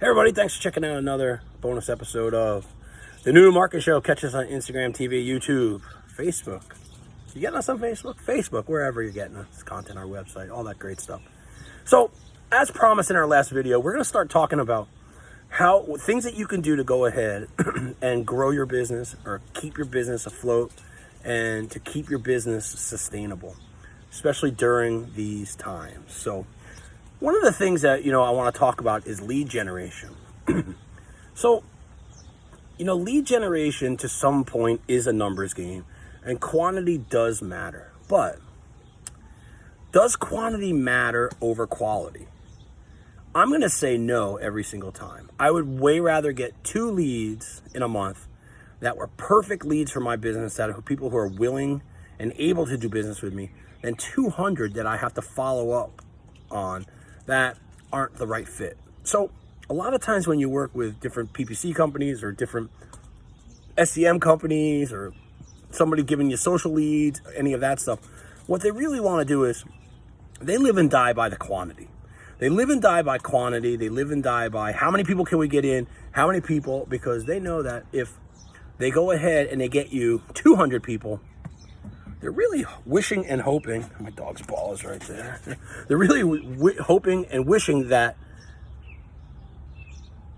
Hey everybody, thanks for checking out another bonus episode of the New Market Show. Catch us on Instagram, TV, YouTube, Facebook. You getting us on Facebook? Facebook, wherever you're getting us content, our website, all that great stuff. So, as promised in our last video, we're going to start talking about how things that you can do to go ahead and grow your business or keep your business afloat and to keep your business sustainable, especially during these times. So, one of the things that, you know, I want to talk about is lead generation. so, you know, lead generation to some point is a numbers game and quantity does matter. But does quantity matter over quality? I'm going to say no every single time. I would way rather get two leads in a month that were perfect leads for my business, that are people who are willing and able to do business with me, than 200 that I have to follow up on that aren't the right fit. So a lot of times when you work with different PPC companies or different SEM companies or somebody giving you social leads, any of that stuff, what they really want to do is they live and die by the quantity. They live and die by quantity. They live and die by how many people can we get in, how many people, because they know that if they go ahead and they get you 200 people, they're really wishing and hoping, my dog's ball is right there. They're really hoping and wishing that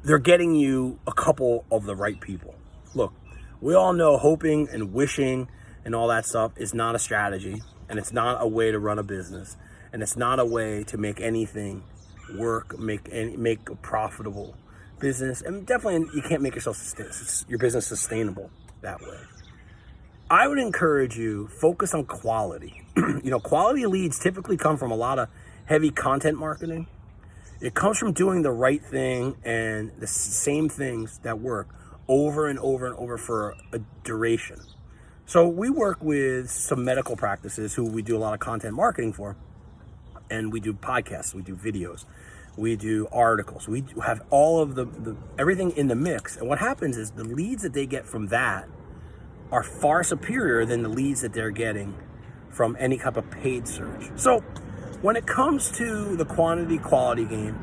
they're getting you a couple of the right people. Look, we all know hoping and wishing and all that stuff is not a strategy and it's not a way to run a business and it's not a way to make anything work, make any, make a profitable business. And definitely you can't make yourself your business sustainable that way. I would encourage you focus on quality. you know, quality leads typically come from a lot of heavy content marketing. It comes from doing the right thing and the same things that work over and over and over for a duration. So we work with some medical practices who we do a lot of content marketing for. And we do podcasts, we do videos, we do articles, we have all of the, the everything in the mix. And what happens is the leads that they get from that are far superior than the leads that they're getting from any type of paid search. So when it comes to the quantity quality game,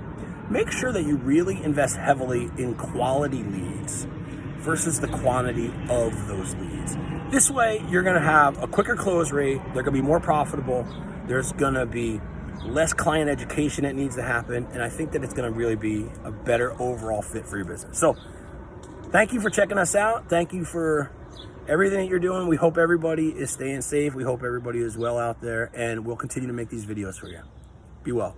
make sure that you really invest heavily in quality leads versus the quantity of those leads. This way, you're gonna have a quicker close rate, they're gonna be more profitable, there's gonna be less client education that needs to happen, and I think that it's gonna really be a better overall fit for your business. So, thank you for checking us out. Thank you for everything that you're doing. We hope everybody is staying safe. We hope everybody is well out there, and we'll continue to make these videos for you. Be well.